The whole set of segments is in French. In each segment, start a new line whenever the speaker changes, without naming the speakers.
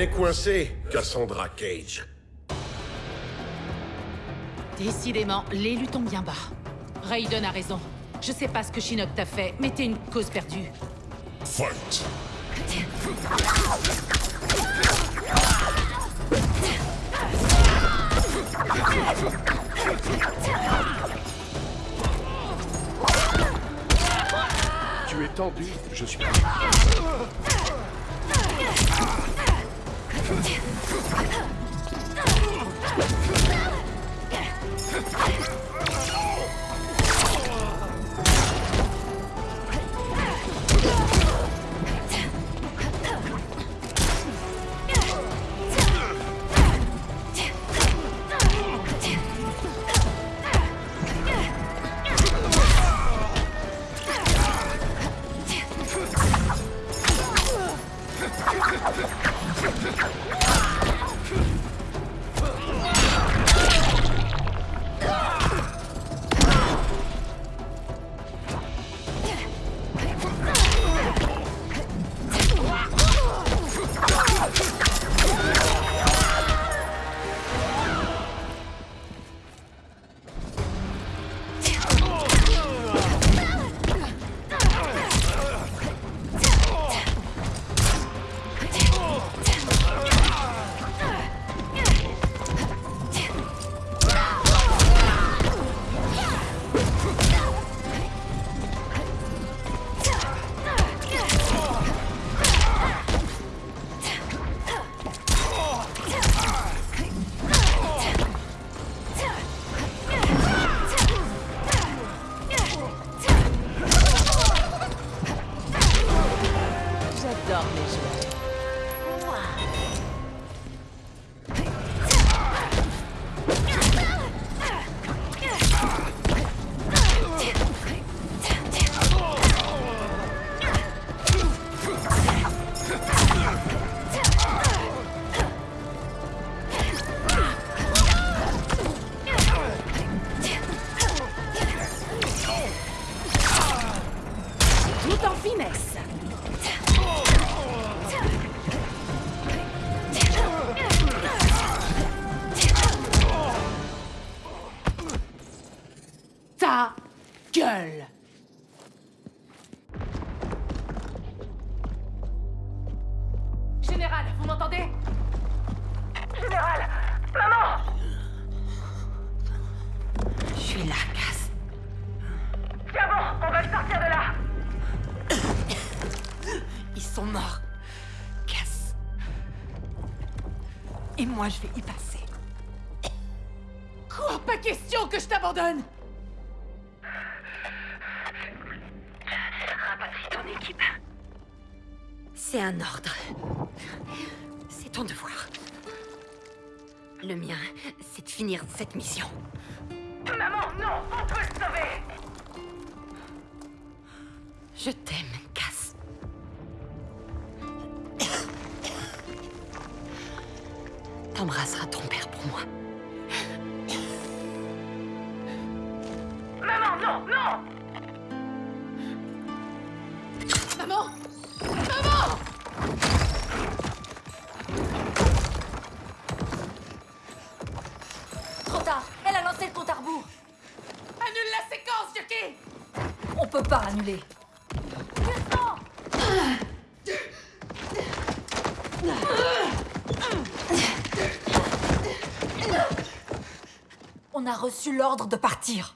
est coincée, Cassandra Cage.
Décidément, l'élu tombe bien bas. Raiden a raison. Je sais pas ce que Shinnok t'a fait, mais t'es une cause perdue.
Fight
Tu es tendu, je suis...
Come. Gueule Général, vous m'entendez?
Général Maman
Je suis là, Cass.
Tiens bon, on va le sortir de là
Ils sont morts. Cass. Et moi, je vais y passer. Quoi Pas question que je t'abandonne
C'est un ordre. C'est ton devoir. Le mien, c'est de finir cette mission.
Maman, non On peut le sauver
Je t'aime, Cass. T'embrasseras ton père pour moi. Peut pas annuler. On a reçu l'ordre de partir.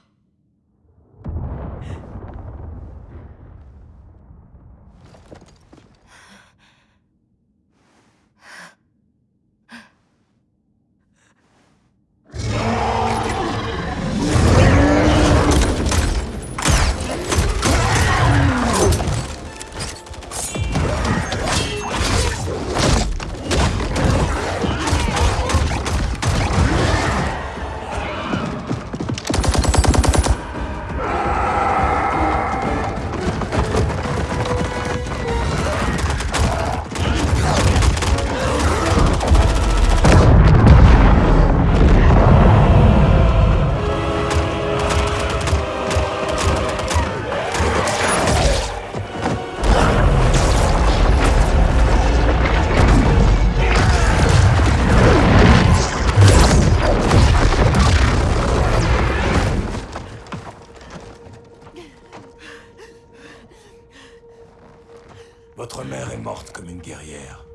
Comme une guerrière.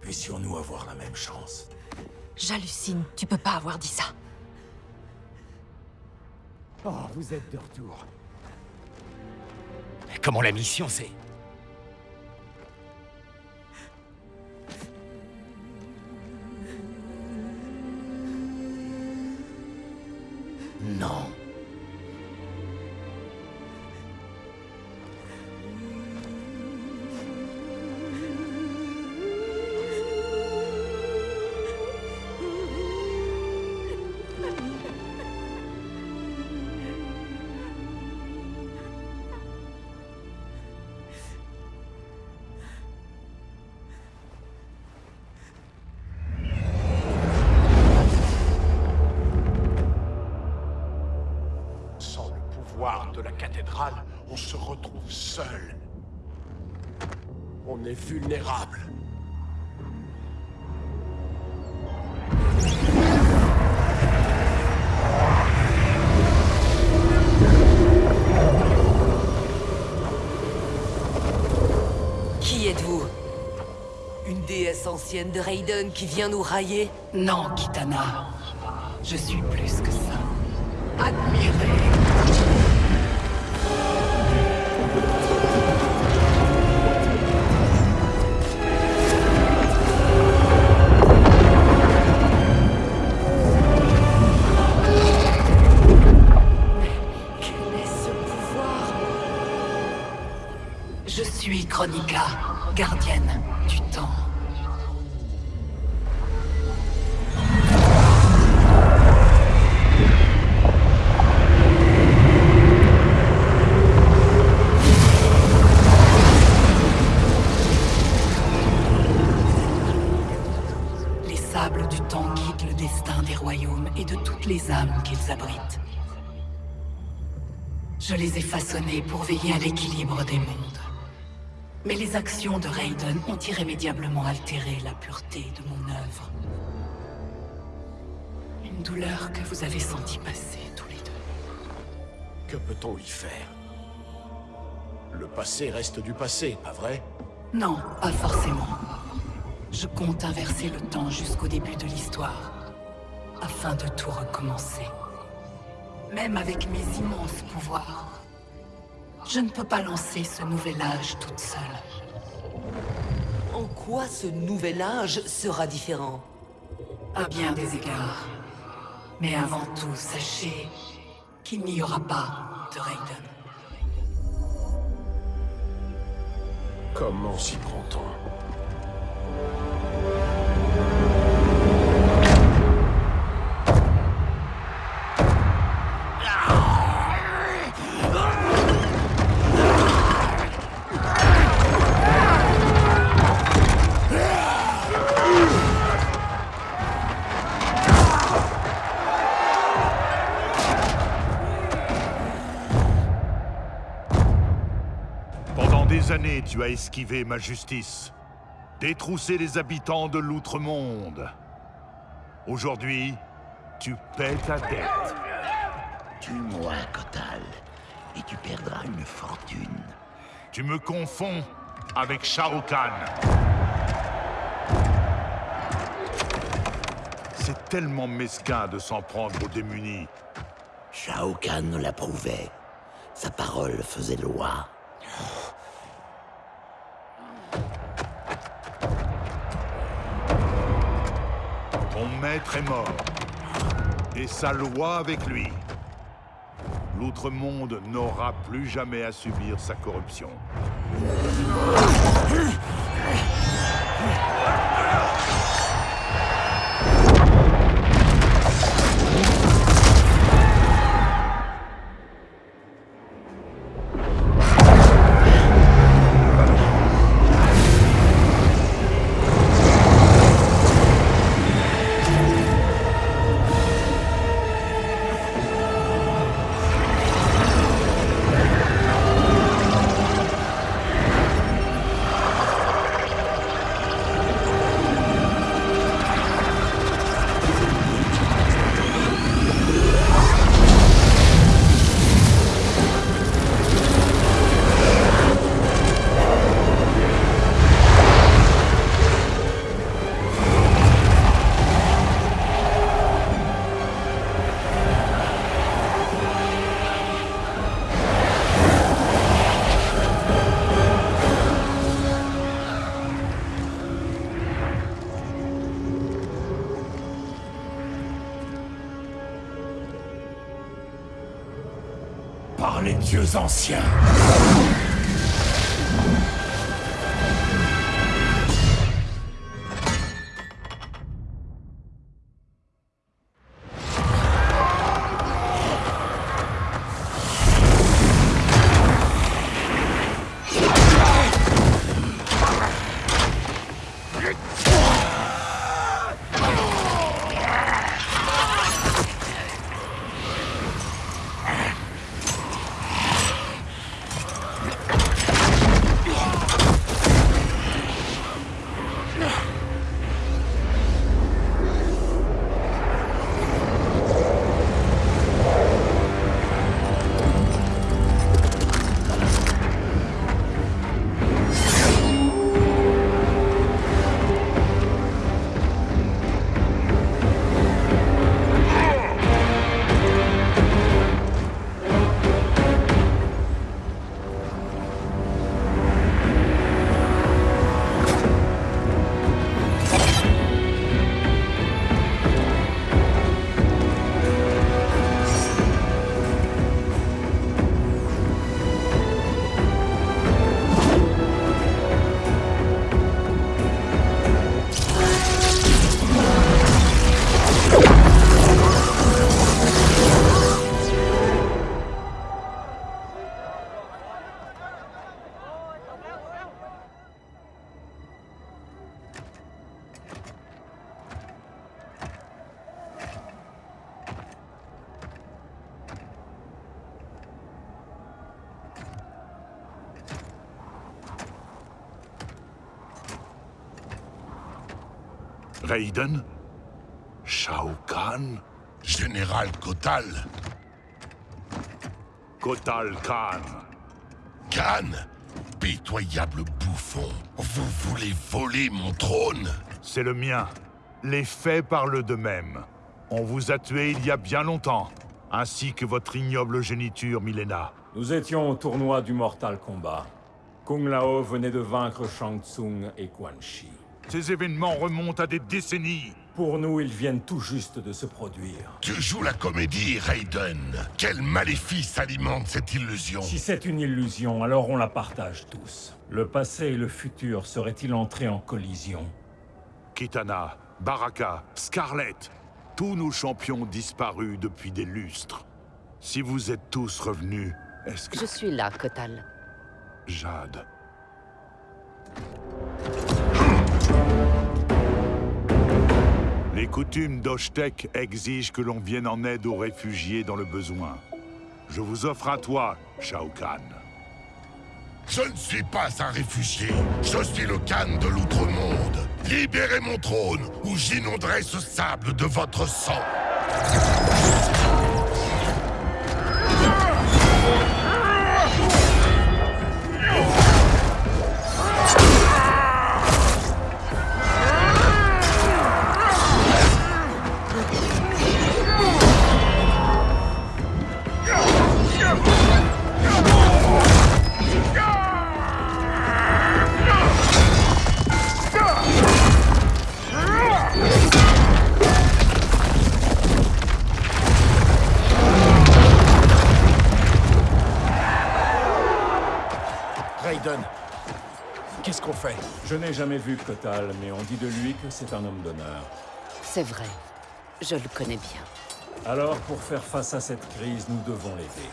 Puissions-nous avoir la même chance.
J'hallucine, tu peux pas avoir dit ça.
Oh, vous êtes de retour.
Comment la mission, c'est
seul. On est vulnérable.
Qui êtes-vous? Une déesse ancienne de Raiden qui vient nous railler?
Non, Kitana. Je suis plus que ça. Admirez. Je les ai façonnés pour veiller à l'équilibre des mondes. Mais les actions de Raiden ont irrémédiablement altéré la pureté de mon œuvre. Une douleur que vous avez senti passer tous les deux.
Que peut-on y faire? Le passé reste du passé, pas vrai?
Non, pas forcément. Je compte inverser le temps jusqu'au début de l'histoire, afin de tout recommencer. Même avec mes immenses pouvoirs, je ne peux pas lancer ce nouvel âge toute seule.
En quoi ce nouvel âge sera différent?
À bien des égards. Mais avant tout, sachez qu'il n'y aura pas de Raiden.
Comment s'y prend-on?
Tu as esquivé ma justice, détroussé les habitants de l'outre-monde. Aujourd'hui, tu paies ta dette.
Tue-moi, Kotal, et tu perdras une fortune.
Tu me confonds avec Shao Kahn. C'est tellement mesquin de s'en prendre aux démunis.
Shao Kahn l'approuvait. Sa parole faisait loi.
est mort, et sa loi avec lui. L'outre-monde n'aura plus jamais à subir sa corruption.
Anciens
Raiden? Shao Kahn?
Général Kotal
Kotal Khan.
Khan Pitoyable bouffon Vous voulez voler mon trône?
C'est le mien. Les faits parlent d'eux-mêmes. On vous a tué il y a bien longtemps, ainsi que votre ignoble géniture, Milena.
Nous étions au tournoi du Mortal Kombat. Kung Lao venait de vaincre Shang Tsung et Quan Chi.
Ces événements remontent à des décennies.
Pour nous, ils viennent tout juste de se produire.
Tu joues la comédie, Raiden. Quel maléfice alimente cette illusion
Si c'est une illusion, alors on la partage tous. Le passé et le futur seraient-ils entrés en collision?
Kitana, Baraka, Scarlett, tous nos champions disparus depuis des lustres. Si vous êtes tous revenus, est-ce que...
Je suis là, Kotal.
Jade. Les coutumes d'Oshtek exigent que l'on vienne en aide aux réfugiés dans le besoin. Je vous offre à toi, Shao Kahn.
Je ne suis pas un réfugié. Je suis le Khan de l'Outre-Monde. Libérez mon trône, ou j'inonderai ce sable de votre sang.
Je n'ai jamais vu Kotal, mais on dit de lui que c'est un homme d'honneur.
C'est vrai. Je le connais bien.
Alors, pour faire face à cette crise, nous devons l'aider.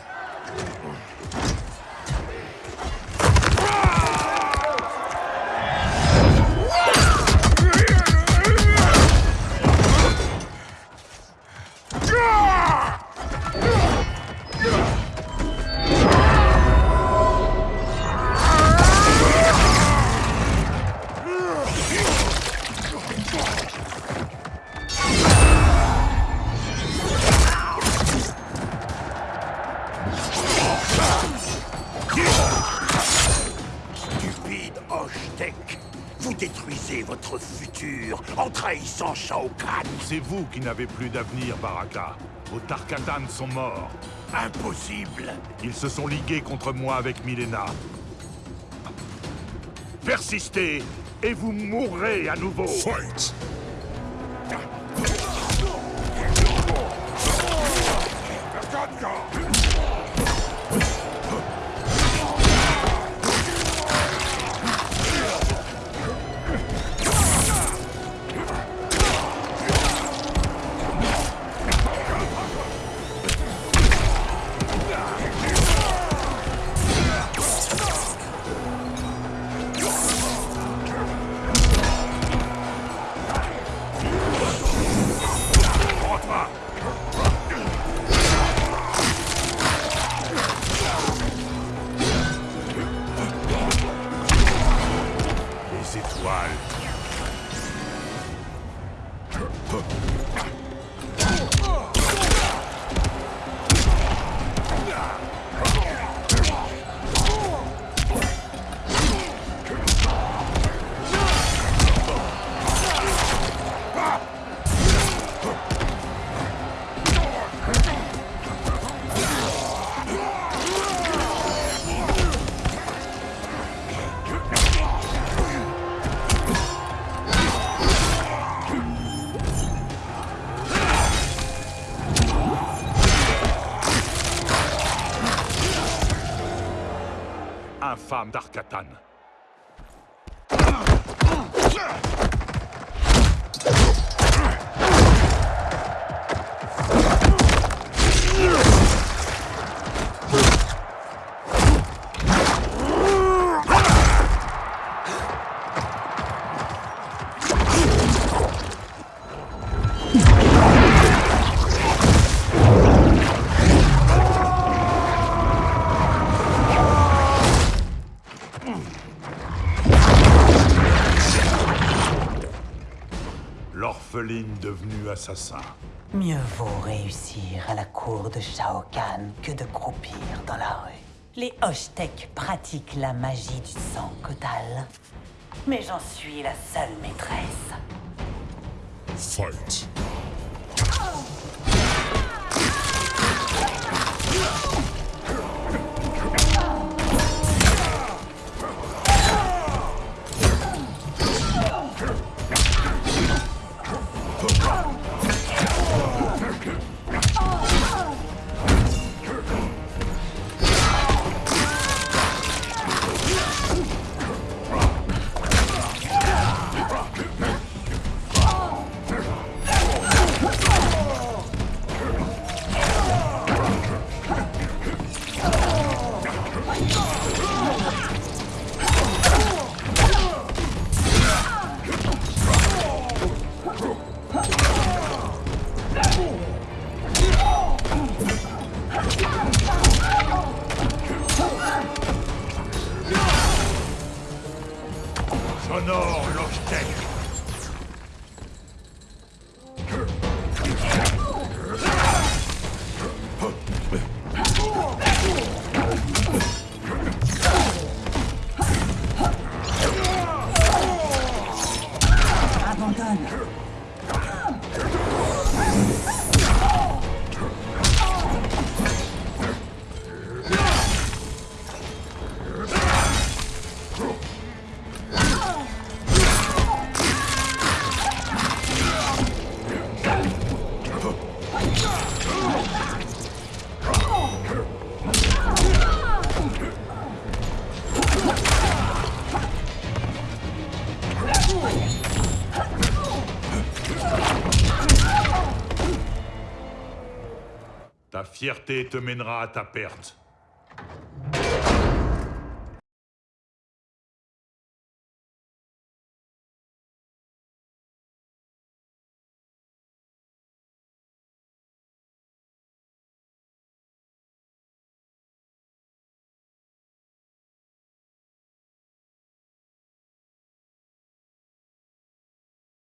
Shao Kahn
C'est vous qui n'avez plus d'avenir, Baraka. Vos Tarkatan sont morts.
Impossible
Ils se sont ligués contre moi avec Milena. Persistez, et vous mourrez à nouveau
Fight
infâme d'Arkatan. L'orpheline devenue assassin.
Mieux vaut réussir à la cour de Shao Kahn que de croupir dans la rue. Les Hoshtek pratiquent la magie du sang Kotal. Mais j'en suis la seule maîtresse.
Fight.
all
looks
dead. Fierté te mènera à ta perte.